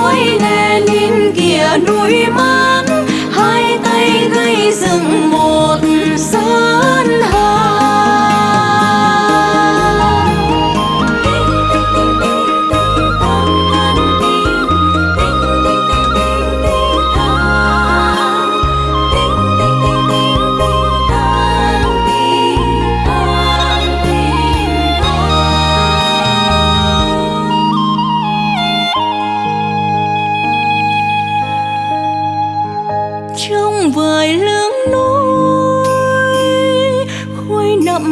núi Lenin kia núi mát hai tay gây rừng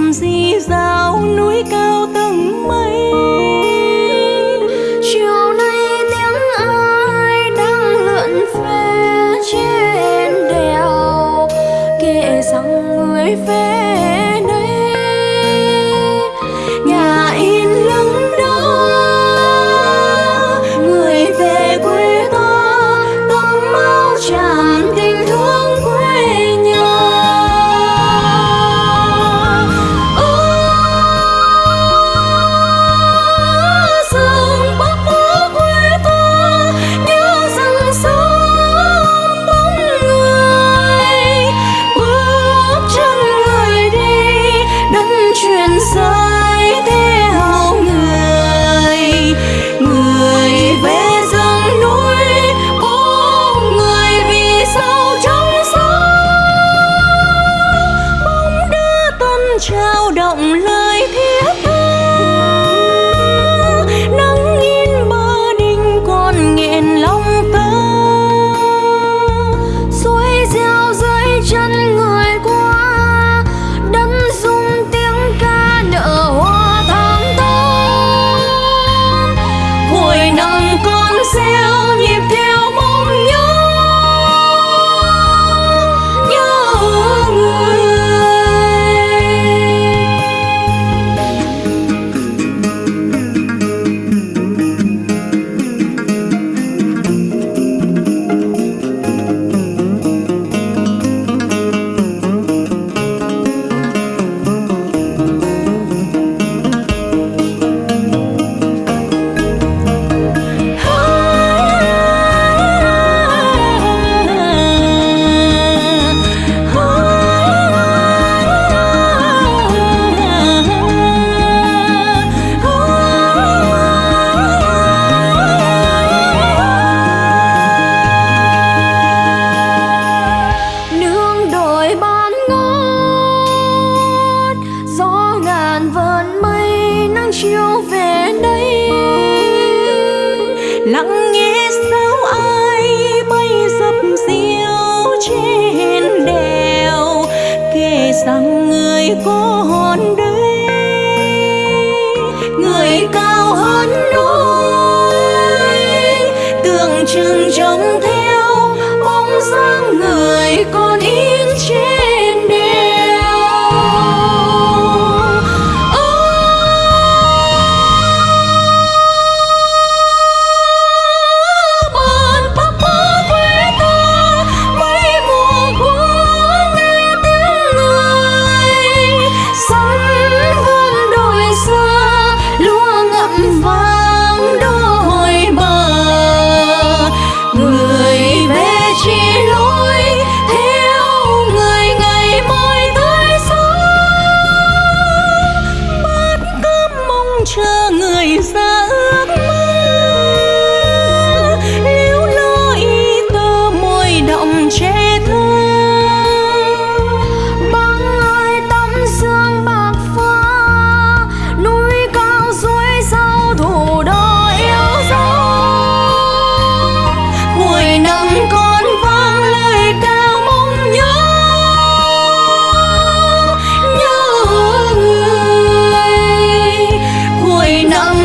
dầm di dào núi cao tầng mây? Chiều nay tiếng ai đang lượn về trên đèo? Kệ rằng người về vờn mây nắng chiều về đây. Lặng nghe sao ai bay dập diêu trên đèo, kể rằng người có hồn đây người cao hơn núi. Tượng trưng trông theo bóng dáng người còn in trên.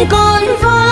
con voi.